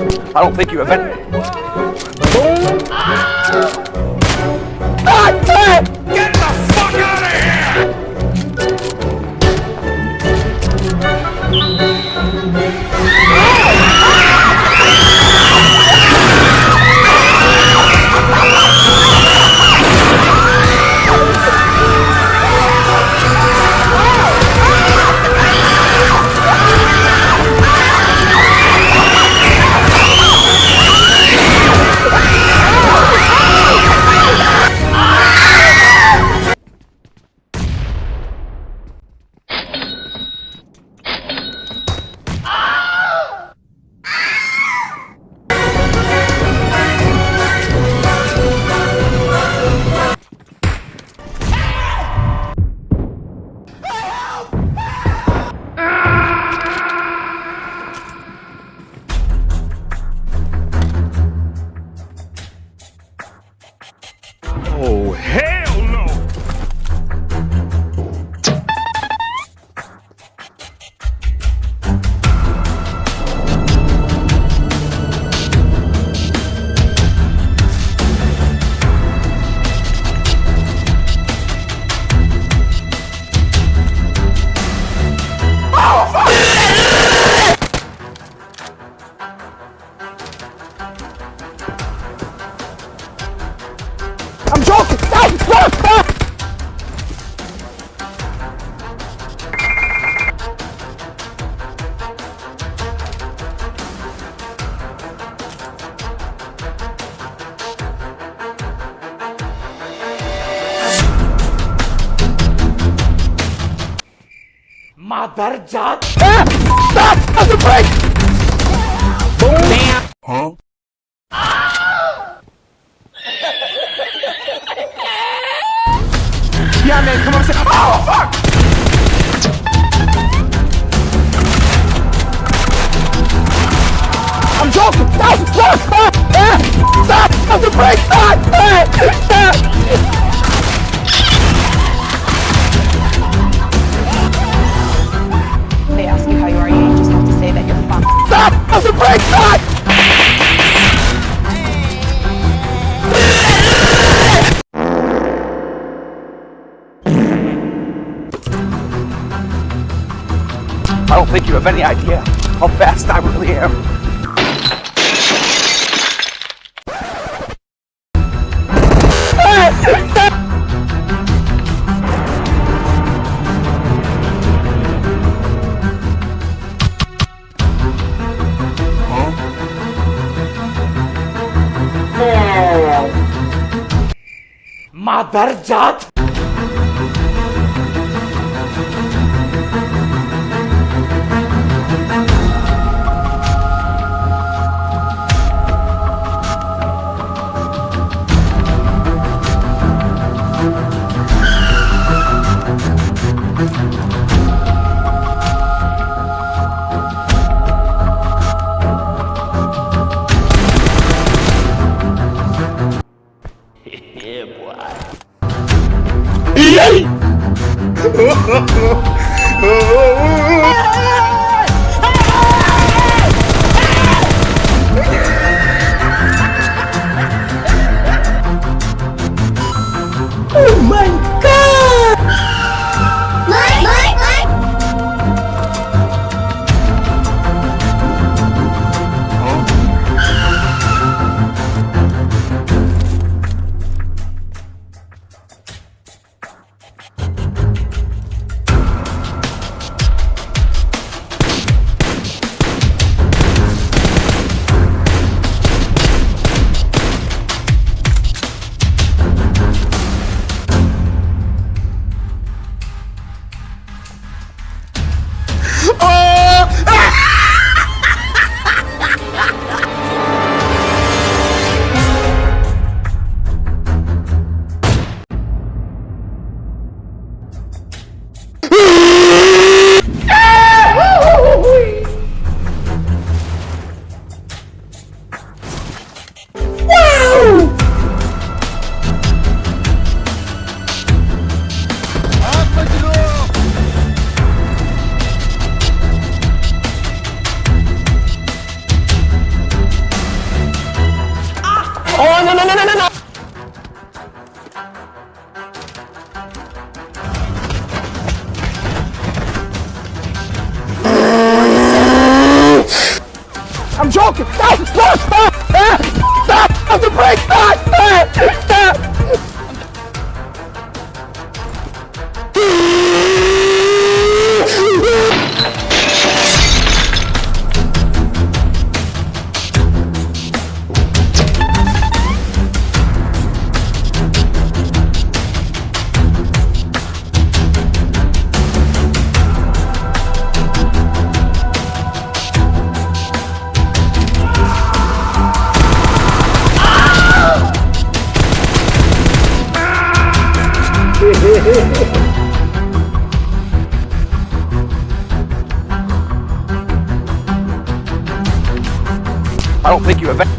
I don't think you have any. Get the Mother Jat! Ah! Stop! That's a break! Boom! Damn! Yeah, man, come on. Say, oh, fuck! I'm joking! Stop! Stop! Stop! Ah! Stop! That's a break! Stop! Ah! Stop! Any idea how fast I really am. Mother Jat! oh, oh, oh. I'm joking! Stop! Stop! Stop! Ah! Stop! Stop the brake! Stop! Stop! Stop! I don't think you have.